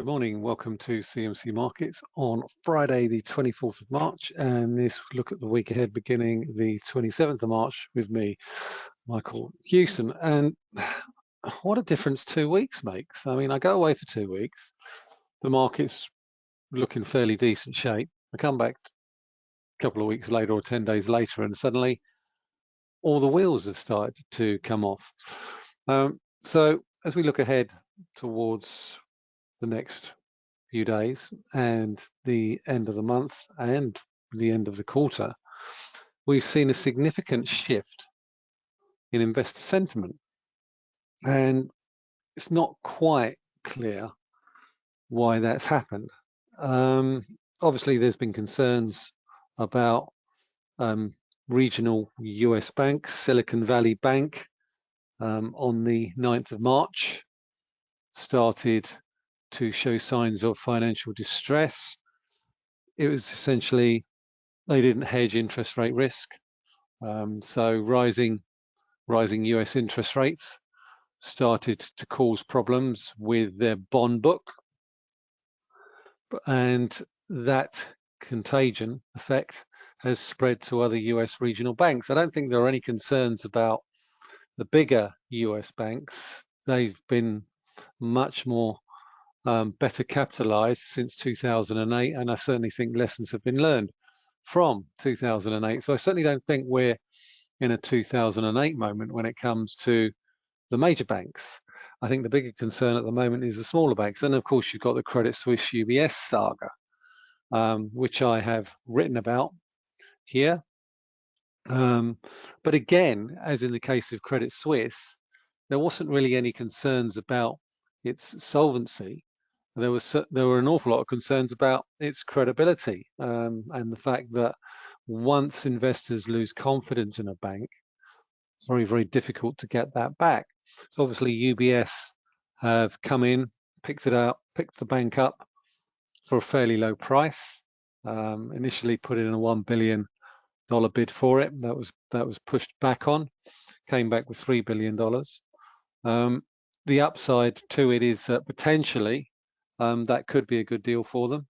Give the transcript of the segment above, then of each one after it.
Good morning, welcome to CMC Markets on Friday the 24th of March and this look at the week ahead beginning the 27th of March with me, Michael Hewson. And what a difference two weeks makes. I mean, I go away for two weeks, the market's looking fairly decent shape. I come back a couple of weeks later or 10 days later and suddenly all the wheels have started to come off. Um, so as we look ahead towards the next few days and the end of the month and the end of the quarter, we've seen a significant shift in investor sentiment. And it's not quite clear why that's happened. Um, obviously, there's been concerns about um, regional US banks, Silicon Valley Bank um, on the 9th of March started to show signs of financial distress. It was essentially they didn't hedge interest rate risk. Um, so rising, rising US interest rates started to cause problems with their bond book. And that contagion effect has spread to other US regional banks. I don't think there are any concerns about the bigger US banks. They've been much more um, better capitalized since 2008, and I certainly think lessons have been learned from 2008. So I certainly don't think we're in a 2008 moment when it comes to the major banks. I think the bigger concern at the moment is the smaller banks. And of course, you've got the Credit Suisse UBS saga, um, which I have written about here. Um, but again, as in the case of Credit Suisse, there wasn't really any concerns about its solvency there was there were an awful lot of concerns about its credibility um, and the fact that once investors lose confidence in a bank, it's very very difficult to get that back. So obviously UBS have come in, picked it up, picked the bank up for a fairly low price. Um, initially put in a one billion dollar bid for it. That was that was pushed back on, came back with three billion dollars. Um, the upside to it is that potentially um, that could be a good deal for them.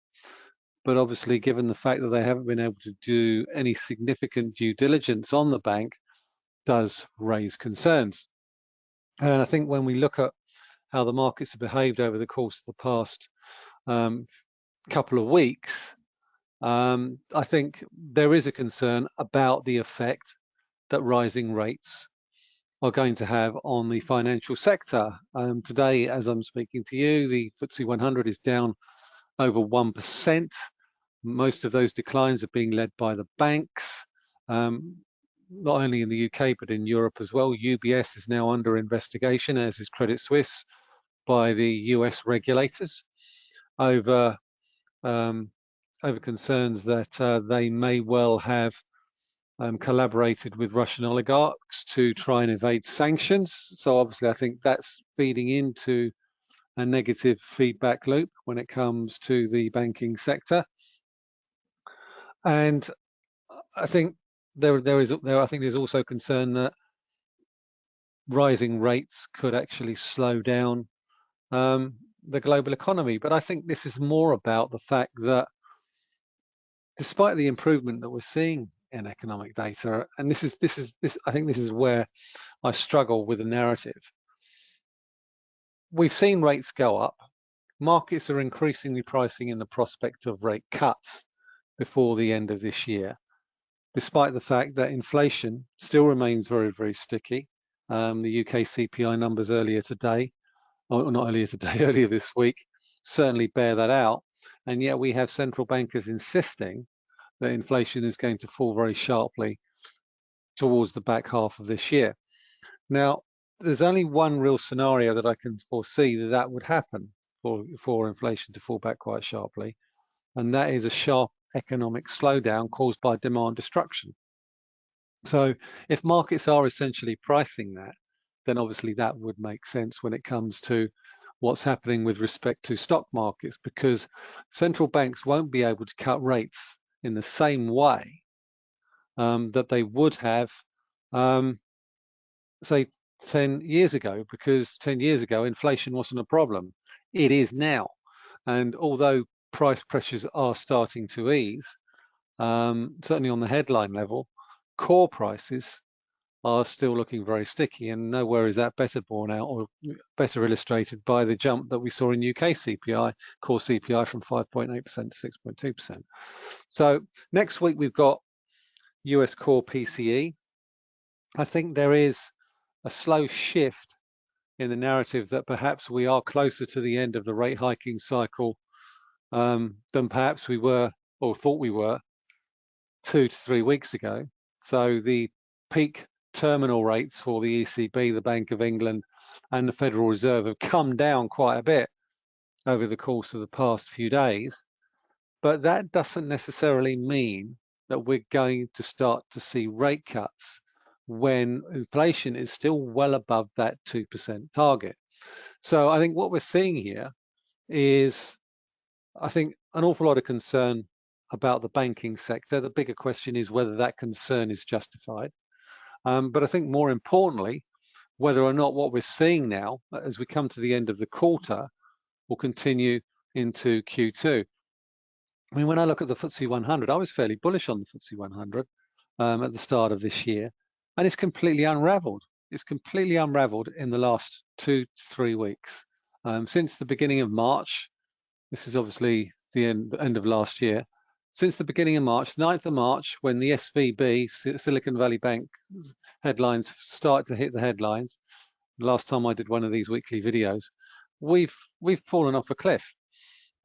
But obviously, given the fact that they haven't been able to do any significant due diligence on the bank, does raise concerns. And I think when we look at how the markets have behaved over the course of the past um, couple of weeks, um, I think there is a concern about the effect that rising rates are going to have on the financial sector. Um, today, as I'm speaking to you, the FTSE 100 is down over 1%. Most of those declines are being led by the banks, um, not only in the UK, but in Europe as well. UBS is now under investigation, as is Credit Suisse, by the US regulators over, um, over concerns that uh, they may well have um, collaborated with Russian oligarchs to try and evade sanctions. So obviously, I think that's feeding into a negative feedback loop when it comes to the banking sector. And I think there, there is, there, I think there's also concern that rising rates could actually slow down um, the global economy. But I think this is more about the fact that despite the improvement that we're seeing in economic data. And this is this is this I think this is where I struggle with the narrative. We've seen rates go up. Markets are increasingly pricing in the prospect of rate cuts before the end of this year, despite the fact that inflation still remains very, very sticky. Um, the UK CPI numbers earlier today, or not earlier today, earlier this week, certainly bear that out. And yet we have central bankers insisting that inflation is going to fall very sharply towards the back half of this year. Now, there's only one real scenario that I can foresee that that would happen for, for inflation to fall back quite sharply, and that is a sharp economic slowdown caused by demand destruction. So if markets are essentially pricing that, then obviously that would make sense when it comes to what's happening with respect to stock markets because central banks won't be able to cut rates in the same way um, that they would have, um, say, 10 years ago, because 10 years ago, inflation wasn't a problem. It is now. And although price pressures are starting to ease, um, certainly on the headline level, core prices are still looking very sticky and nowhere is that better borne out or better illustrated by the jump that we saw in UK CPI, core CPI from 5.8% to 6.2%. So next week we've got US core PCE. I think there is a slow shift in the narrative that perhaps we are closer to the end of the rate hiking cycle um, than perhaps we were or thought we were two to three weeks ago. So the peak terminal rates for the ECB, the Bank of England, and the Federal Reserve have come down quite a bit over the course of the past few days. But that doesn't necessarily mean that we're going to start to see rate cuts when inflation is still well above that 2% target. So I think what we're seeing here is, I think, an awful lot of concern about the banking sector. The bigger question is whether that concern is justified. Um, but I think more importantly, whether or not what we're seeing now as we come to the end of the quarter will continue into Q2. I mean, when I look at the FTSE 100, I was fairly bullish on the FTSE 100 um, at the start of this year, and it's completely unraveled. It's completely unraveled in the last two to three weeks. Um, since the beginning of March, this is obviously the end, the end of last year, since the beginning of March, 9th of March, when the SVB, Silicon Valley Bank headlines started to hit the headlines, last time I did one of these weekly videos, we've we've fallen off a cliff.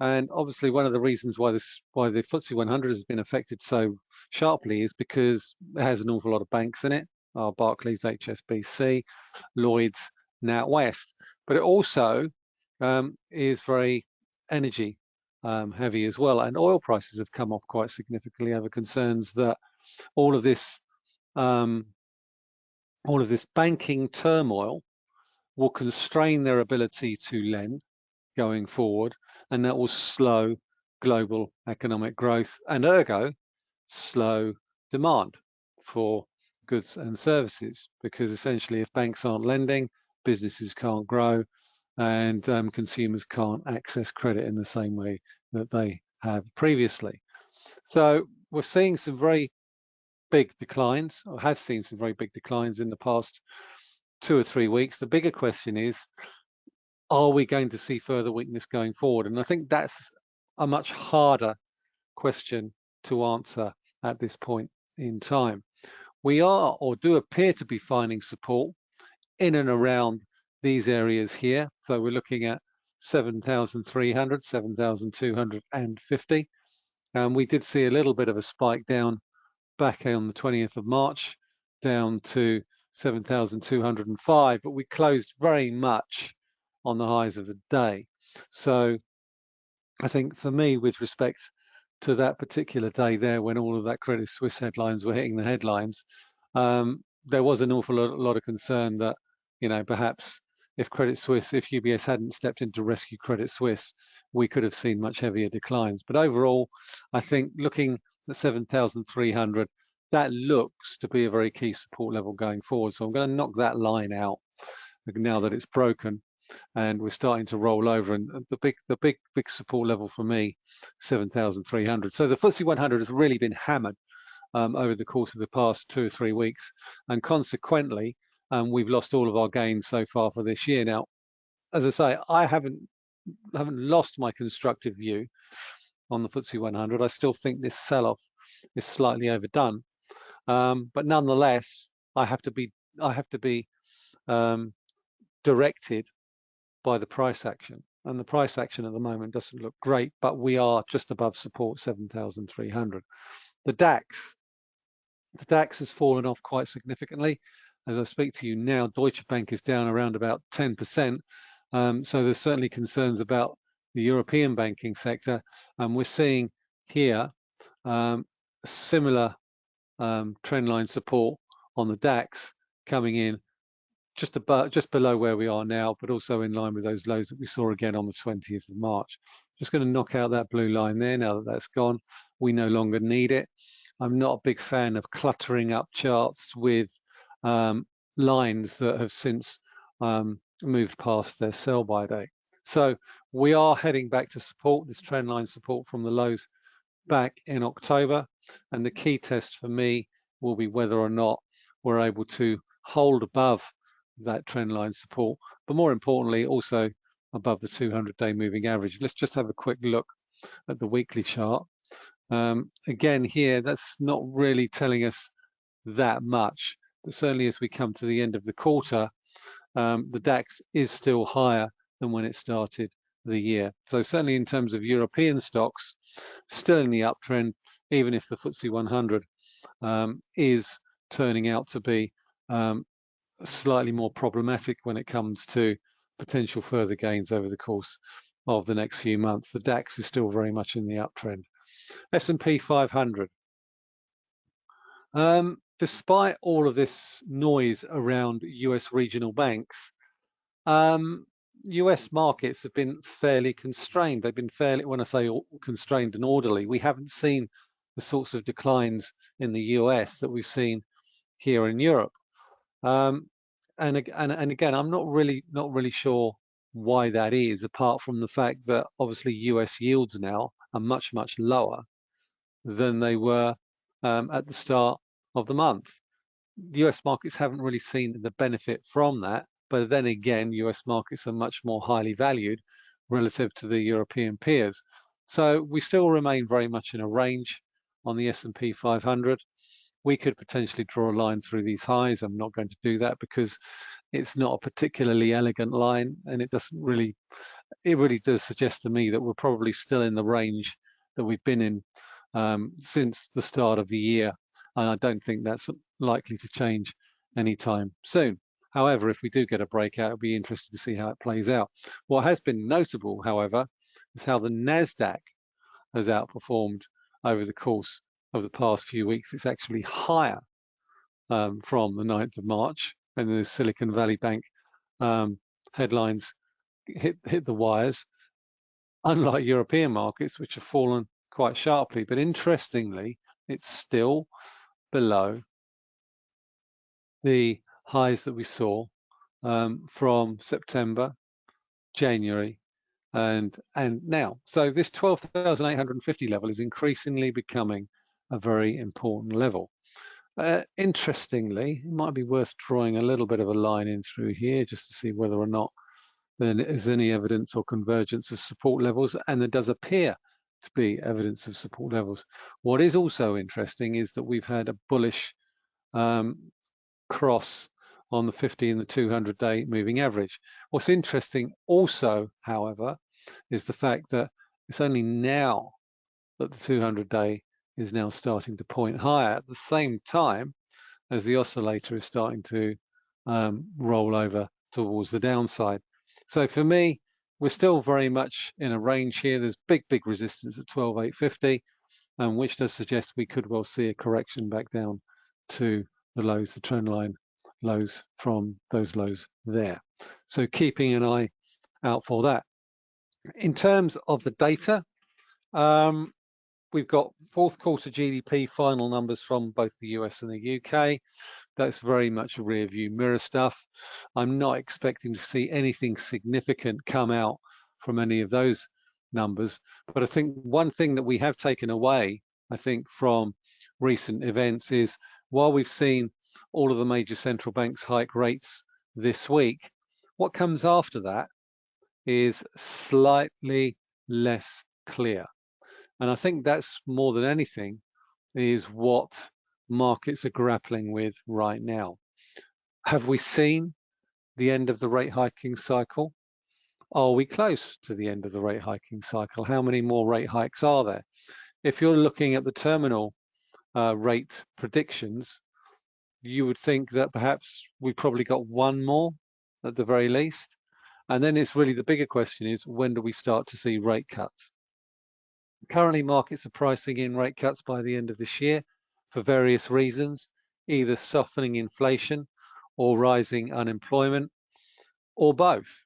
And obviously one of the reasons why this why the FTSE 100 has been affected so sharply is because it has an awful lot of banks in it, our Barclays, HSBC, Lloyds, NatWest. But it also um, is very energy um, heavy as well. And oil prices have come off quite significantly over concerns that all of this um, all of this banking turmoil will constrain their ability to lend going forward, and that will slow global economic growth and ergo slow demand for goods and services because essentially if banks aren't lending, businesses can't grow and um, consumers can't access credit in the same way that they have previously. So we're seeing some very big declines, or has seen some very big declines in the past two or three weeks. The bigger question is, are we going to see further weakness going forward? And I think that's a much harder question to answer at this point in time. We are, or do appear to be finding support in and around these areas here. So we're looking at 7,300, 7,250. And we did see a little bit of a spike down back on the 20th of March down to 7,205, but we closed very much on the highs of the day. So I think for me, with respect to that particular day there, when all of that Credit Suisse headlines were hitting the headlines, um, there was an awful lot of concern that, you know, perhaps if Credit Suisse, if UBS hadn't stepped in to rescue Credit Suisse, we could have seen much heavier declines. But overall, I think looking at 7,300, that looks to be a very key support level going forward. So I'm going to knock that line out now that it's broken and we're starting to roll over and the big the big big support level for me 7300 so the FTSE 100 has really been hammered um, over the course of the past two or three weeks and consequently and we've lost all of our gains so far for this year. Now, as I say, I haven't haven't lost my constructive view on the FTSE 100. I still think this sell-off is slightly overdone, um, but nonetheless, I have to be I have to be um, directed by the price action, and the price action at the moment doesn't look great, but we are just above support 7,300. The DAX, the DAX has fallen off quite significantly as I speak to you now, Deutsche Bank is down around about 10%. Um, so there's certainly concerns about the European banking sector. And we're seeing here um, similar um, trendline support on the DAX coming in just about just below where we are now, but also in line with those lows that we saw again on the 20th of March. Just going to knock out that blue line there now that that's gone. We no longer need it. I'm not a big fan of cluttering up charts with um, lines that have since um, moved past their sell by date. So we are heading back to support, this trend line support from the lows back in October. And the key test for me will be whether or not we're able to hold above that trend line support, but more importantly, also above the 200-day moving average. Let's just have a quick look at the weekly chart. Um, again, here, that's not really telling us that much, certainly as we come to the end of the quarter, um, the DAX is still higher than when it started the year. So certainly in terms of European stocks, still in the uptrend, even if the FTSE 100 um, is turning out to be um, slightly more problematic when it comes to potential further gains over the course of the next few months. The DAX is still very much in the uptrend. S&P 500. Um, despite all of this noise around US regional banks, um, US markets have been fairly constrained. They've been fairly, when I say constrained and orderly, we haven't seen the sorts of declines in the US that we've seen here in Europe. Um, and, and, and again, I'm not really not really sure why that is, apart from the fact that obviously US yields now are much, much lower than they were um, at the start of the month. The US markets haven't really seen the benefit from that, but then again, US markets are much more highly valued relative to the European peers. So we still remain very much in a range on the S&P 500 we could potentially draw a line through these highs. I'm not going to do that because it's not a particularly elegant line and it doesn't really, it really does suggest to me that we're probably still in the range that we've been in um, since the start of the year. And I don't think that's likely to change anytime soon. However, if we do get a breakout, it'll be interesting to see how it plays out. What has been notable, however, is how the NASDAQ has outperformed over the course of the past few weeks. It's actually higher um, from the 9th of March and the Silicon Valley Bank um, headlines hit, hit the wires, unlike European markets, which have fallen quite sharply. But interestingly, it's still below the highs that we saw um, from September, January, and and now. So this 12,850 level is increasingly becoming a very important level. Uh, interestingly, it might be worth drawing a little bit of a line in through here just to see whether or not there is any evidence or convergence of support levels, and there does appear to be evidence of support levels. What is also interesting is that we've had a bullish um, cross on the 50 and the 200 day moving average. What's interesting also, however, is the fact that it's only now that the 200 day is now starting to point higher at the same time as the oscillator is starting to um, roll over towards the downside. So for me, we're still very much in a range here. There's big, big resistance at 12,850, um, which does suggest we could well see a correction back down to the lows, the trend line lows from those lows there. So keeping an eye out for that. In terms of the data, um, we've got fourth quarter GDP final numbers from both the US and the UK. That's very much rear view mirror stuff. I'm not expecting to see anything significant come out from any of those numbers. But I think one thing that we have taken away, I think, from recent events is while we've seen all of the major central banks hike rates this week, what comes after that is slightly less clear. And I think that's more than anything is what markets are grappling with right now. Have we seen the end of the rate hiking cycle? Are we close to the end of the rate hiking cycle? How many more rate hikes are there? If you're looking at the terminal uh, rate predictions, you would think that perhaps we've probably got one more at the very least. And then it's really the bigger question is when do we start to see rate cuts? Currently, markets are pricing in rate cuts by the end of this year for various reasons, either softening inflation or rising unemployment, or both.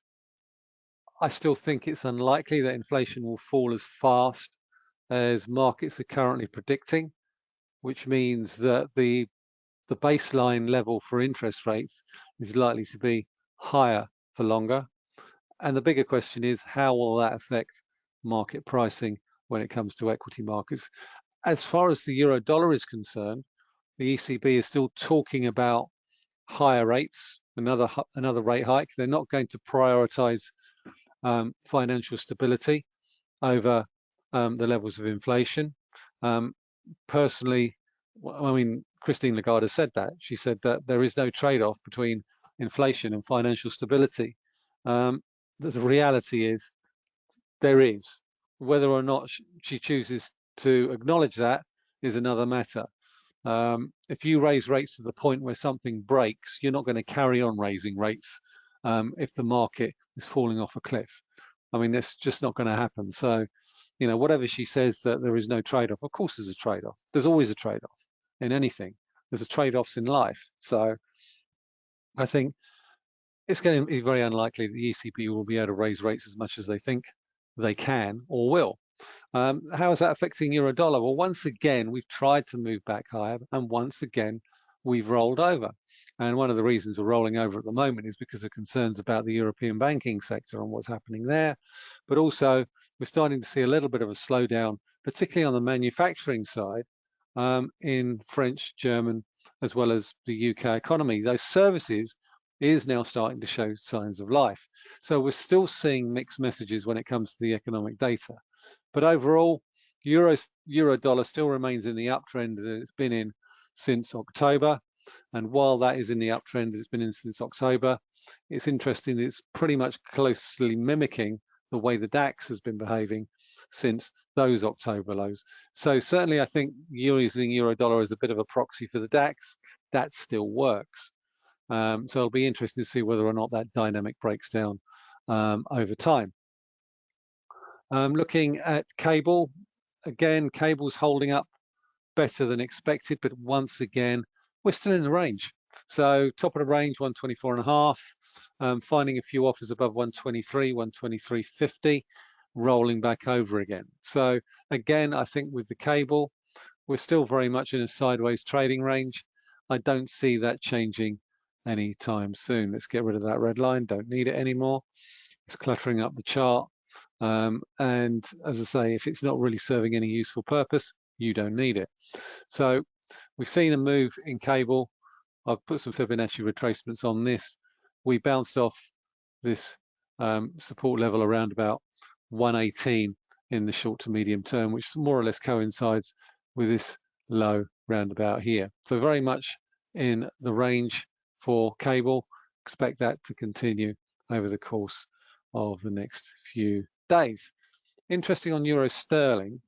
I still think it's unlikely that inflation will fall as fast as markets are currently predicting, which means that the, the baseline level for interest rates is likely to be higher for longer. And the bigger question is, how will that affect market pricing when it comes to equity markets? As far as the euro dollar is concerned, the ECB is still talking about higher rates, another another rate hike. They're not going to prioritize um, financial stability over um, the levels of inflation. Um, personally, I mean, Christine Lagarde said that. She said that there is no trade-off between inflation and financial stability. Um, the reality is there is. Whether or not she chooses to acknowledge that is another matter. Um, if you raise rates to the point where something breaks, you're not going to carry on raising rates um, if the market is falling off a cliff. I mean, that's just not going to happen. So, you know, whatever she says that there is no trade-off, of course there's a trade-off. There's always a trade-off in anything. There's a trade-offs in life. So I think it's going to be very unlikely that the ECB will be able to raise rates as much as they think they can or will. Um, how is that affecting euro dollar? Well, once again, we've tried to move back higher, and once again, we've rolled over. And one of the reasons we're rolling over at the moment is because of concerns about the European banking sector and what's happening there. But also, we're starting to see a little bit of a slowdown, particularly on the manufacturing side um, in French, German, as well as the UK economy. Those services is now starting to show signs of life. So we're still seeing mixed messages when it comes to the economic data. But overall, euro, euro dollar still remains in the uptrend that it's been in since October. And while that is in the uptrend that it's been in since October, it's interesting that it's pretty much closely mimicking the way the DAX has been behaving since those October lows. So certainly I think using euro dollar as a bit of a proxy for the DAX, that still works. Um, so it'll be interesting to see whether or not that dynamic breaks down um, over time. Um, looking at cable, again, cable's holding up better than expected, but once again, we're still in the range. So top of the range, 124 and a half, um, finding a few offers above 123, 123.50, rolling back over again. So again, I think with the cable, we're still very much in a sideways trading range. I don't see that changing anytime soon. Let's get rid of that red line, don't need it anymore. It's cluttering up the chart. Um, and as I say, if it's not really serving any useful purpose, you don't need it. So we've seen a move in cable. I've put some Fibonacci retracements on this. We bounced off this um, support level around about 118 in the short to medium term, which more or less coincides with this low roundabout here. So very much in the range for cable. Expect that to continue over the course of the next few days. Interesting on euro sterling,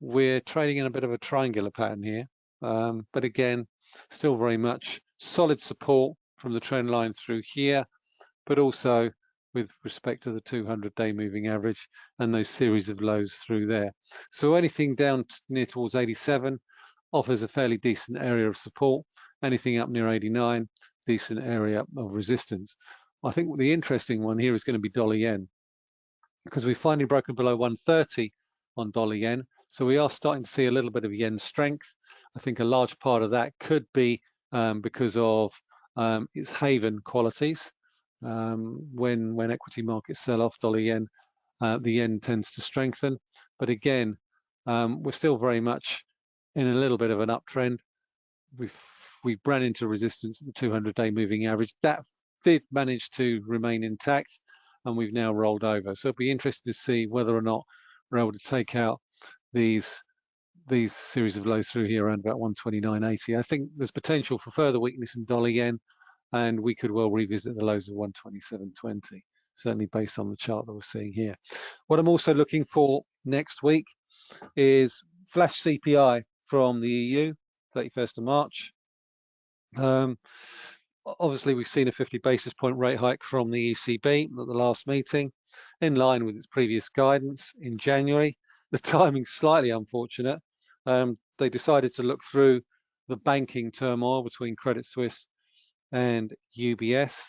we're trading in a bit of a triangular pattern here, um, but again, still very much solid support from the trend line through here, but also with respect to the 200-day moving average and those series of lows through there. So anything down near towards 87 offers a fairly decent area of support. Anything up near 89, decent area of resistance. I think the interesting one here is going to be dollar yen because we've finally broken below 130 on dollar yen. So we are starting to see a little bit of yen strength. I think a large part of that could be um, because of um, its haven qualities. Um, when when equity markets sell off dollar yen, uh, the yen tends to strengthen. But again, um, we're still very much in a little bit of an uptrend. We've we ran into resistance at the 200-day moving average. That did manage to remain intact, and we've now rolled over. So it'll be interesting to see whether or not we're able to take out these these series of lows through here around about 129.80. I think there's potential for further weakness in dollar yen, and we could well revisit the lows of 127.20, certainly based on the chart that we're seeing here. What I'm also looking for next week is flash CPI from the EU, 31st of March. Um, obviously, we've seen a 50 basis point rate hike from the ECB at the last meeting, in line with its previous guidance in January. The timing's slightly unfortunate. Um, they decided to look through the banking turmoil between Credit Suisse and UBS.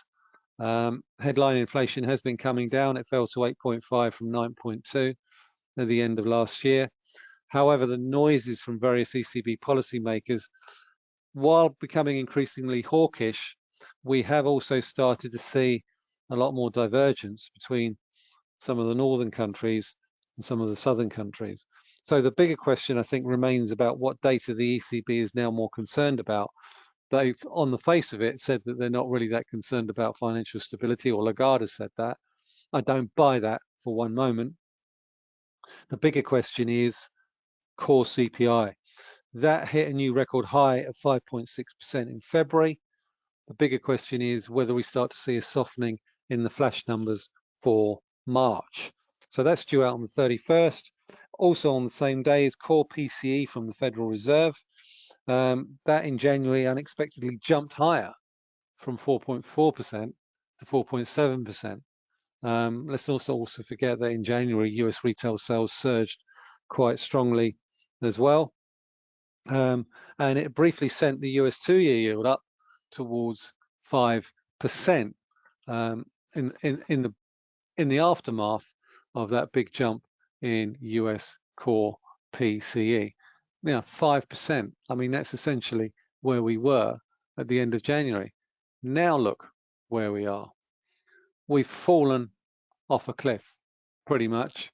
Um, headline inflation has been coming down. It fell to 8.5 from 9.2 at the end of last year. However, the noises from various ECB policymakers while becoming increasingly hawkish, we have also started to see a lot more divergence between some of the northern countries and some of the southern countries. So the bigger question, I think, remains about what data the ECB is now more concerned about. They've, on the face of it, said that they're not really that concerned about financial stability, or Lagarde has said that. I don't buy that for one moment. The bigger question is core CPI. That hit a new record high of 5.6% in February. The bigger question is whether we start to see a softening in the flash numbers for March. So that's due out on the 31st. Also on the same day is core PCE from the Federal Reserve. Um, that in January unexpectedly jumped higher from 4.4% to 4.7%. Um, let's also also forget that in January, US retail sales surged quite strongly as well. Um, and it briefly sent the US two-year yield up towards 5% um, in, in, in, the, in the aftermath of that big jump in US core PCE. Now, 5%, I mean, that's essentially where we were at the end of January. Now look where we are. We've fallen off a cliff, pretty much,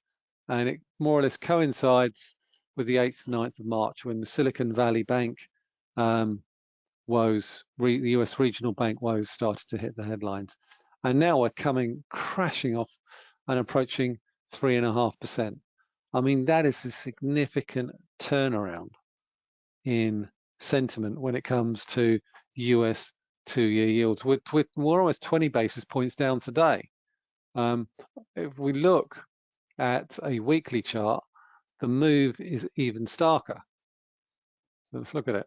and it more or less coincides with the 8th, 9th of March when the Silicon Valley Bank um, woes, the US regional bank woes started to hit the headlines. And now we're coming crashing off and approaching three and a half percent. I mean, that is a significant turnaround in sentiment when it comes to US two-year yields. We're, we're almost 20 basis points down today. Um, if we look at a weekly chart, the move is even starker. So let's look at it.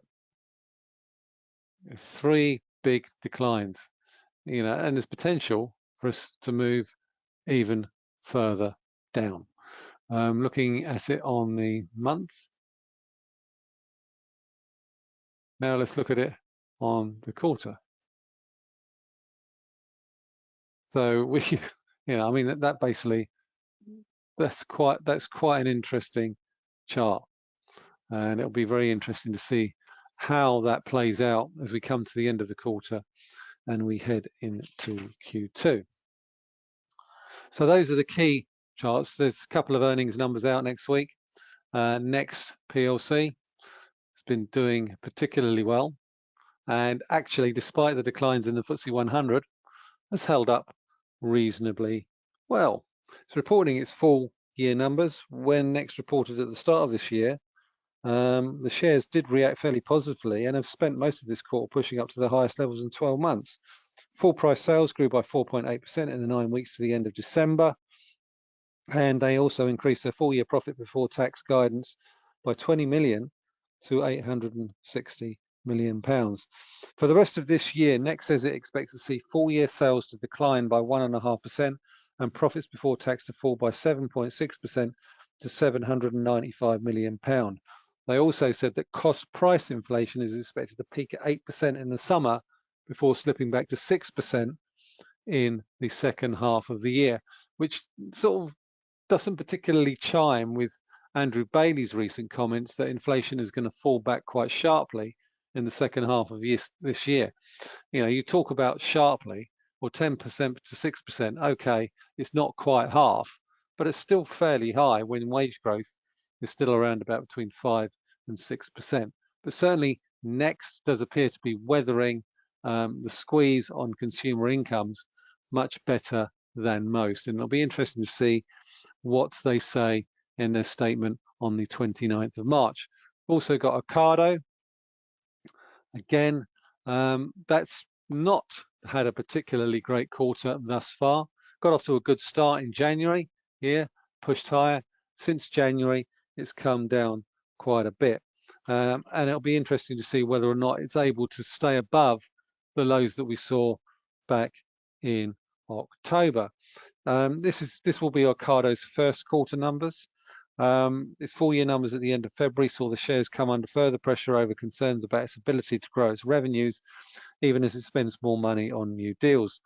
Three big declines, you know, and there's potential for us to move even further down. Um, looking at it on the month. Now let's look at it on the quarter. So we, you know, I mean that, that basically that's quite that's quite an interesting chart and it'll be very interesting to see how that plays out as we come to the end of the quarter and we head into Q2. So those are the key charts. There's a couple of earnings numbers out next week. Uh, Next PLC has been doing particularly well and actually despite the declines in the FTSE 100 has held up reasonably well. It's reporting its full year numbers. When Next reported at the start of this year, um, the shares did react fairly positively and have spent most of this quarter pushing up to the highest levels in 12 months. Full price sales grew by 4.8% in the nine weeks to the end of December. And they also increased their full year profit before tax guidance by 20 million to 860 million pounds. For the rest of this year, Next says it expects to see full year sales to decline by 1.5% and profits before tax to fall by 7.6% to 795 million pound. They also said that cost price inflation is expected to peak at 8% in the summer before slipping back to 6% in the second half of the year, which sort of doesn't particularly chime with Andrew Bailey's recent comments that inflation is going to fall back quite sharply in the second half of this year. You know, you talk about sharply or 10% to 6%, okay, it's not quite half, but it's still fairly high when wage growth is still around about between 5 and 6%. But certainly Next does appear to be weathering um, the squeeze on consumer incomes much better than most. And it'll be interesting to see what they say in their statement on the 29th of March. Also got Ocado. Again, um, that's not had a particularly great quarter thus far. Got off to a good start in January here, pushed higher. Since January, it's come down quite a bit. Um, and it'll be interesting to see whether or not it's able to stay above the lows that we saw back in October. Um, this is this will be Ocado's first quarter numbers. Um, its full year numbers at the end of February saw the shares come under further pressure over concerns about its ability to grow its revenues, even as it spends more money on new deals.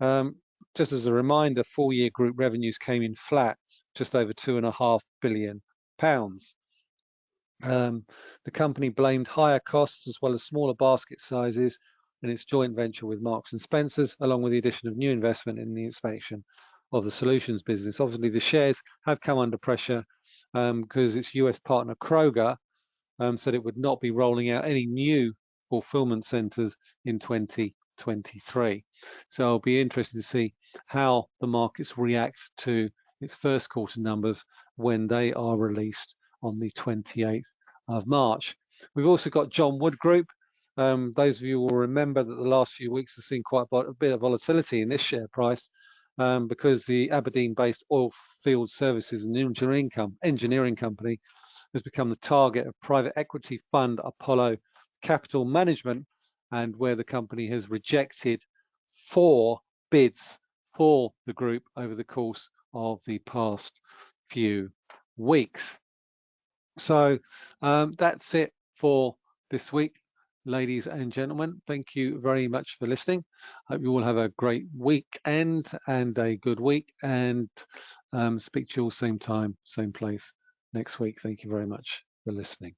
Um, just as a reminder, full year group revenues came in flat, just over two and a half billion pounds. Um, the company blamed higher costs as well as smaller basket sizes in its joint venture with Marks and Spencers, along with the addition of new investment in the expansion of the solutions business. Obviously, the shares have come under pressure because um, its US partner Kroger um, said it would not be rolling out any new fulfillment centers in 2023. So I'll be interested to see how the markets react to its first quarter numbers when they are released on the 28th of March. We've also got John Wood Group. Um, those of you will remember that the last few weeks have seen quite a bit of volatility in this share price um, because the Aberdeen-based oil field services and engineering, com engineering company has become the target of private equity fund Apollo Capital Management and where the company has rejected four bids for the group over the course of the past few weeks. So um, that's it for this week, ladies and gentlemen. Thank you very much for listening. I hope you all have a great weekend and a good week and um, speak to you all same time, same place next week. Thank you very much for listening.